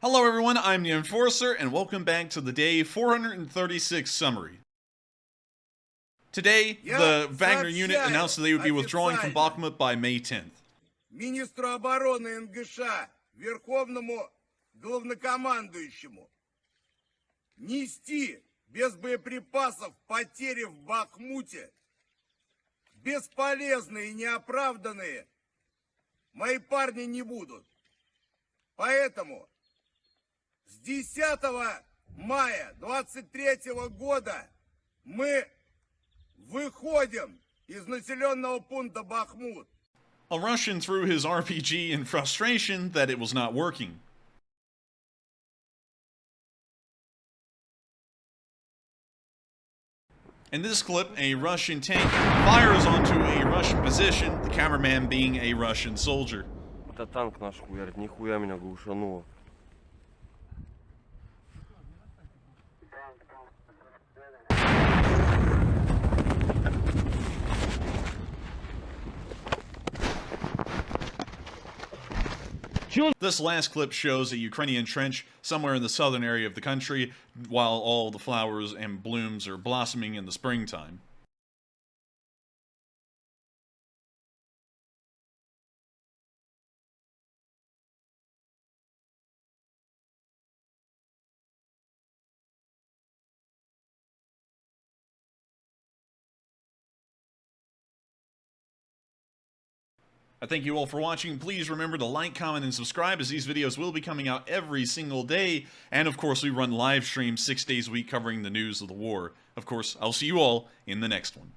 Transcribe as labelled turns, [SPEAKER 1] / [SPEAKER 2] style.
[SPEAKER 1] Hello everyone, I'm the Enforcer, and welcome back to the day 436 summary. Today, the Wagner unit announced that they would be withdrawing from Bakhmut by May 10th.
[SPEAKER 2] министру обороны НГШ, верховному главнокомандующему, нести без боеприпасов потери в Бахмуте, бесполезные и неоправданные, мои парни не будут. Поэтому с 10 мая 23 года мы выходим из населенного пункта Бахмут.
[SPEAKER 1] A Russian threw his RPG in frustration that it was not working. In this clip, a Russian tank fires onto a Russian position, the cameraman being a Russian soldier.
[SPEAKER 3] Это танк наш хуярит, нихуя меня глушануло.
[SPEAKER 1] This last clip shows a Ukrainian trench somewhere in the southern area of the country while all the flowers and blooms are blossoming in the springtime. I thank you all for watching. Please remember to like, comment, and subscribe as these videos will be coming out every single day. And of course, we run live streams six days a week covering the news of the war. Of course, I'll see you all in the next one.